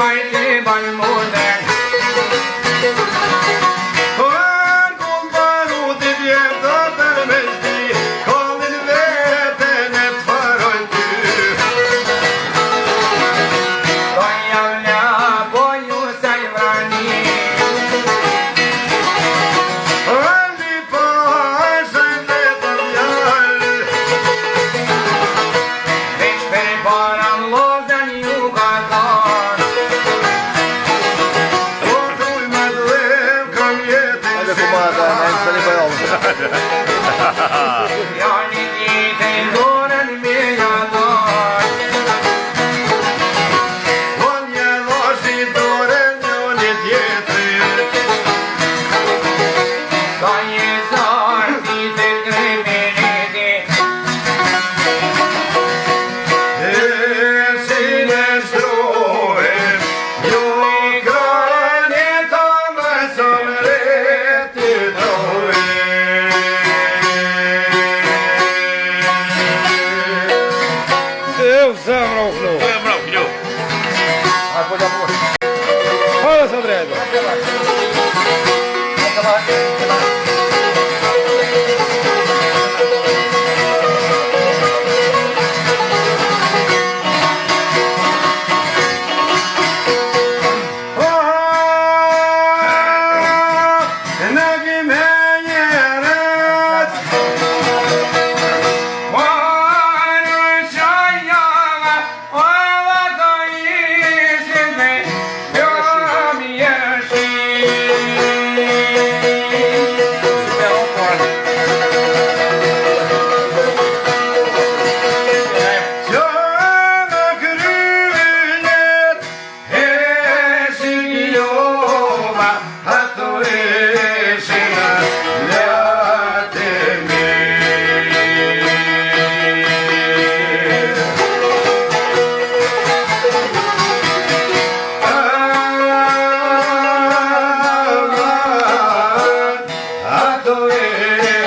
My te ban mo Oh Hare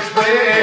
Spes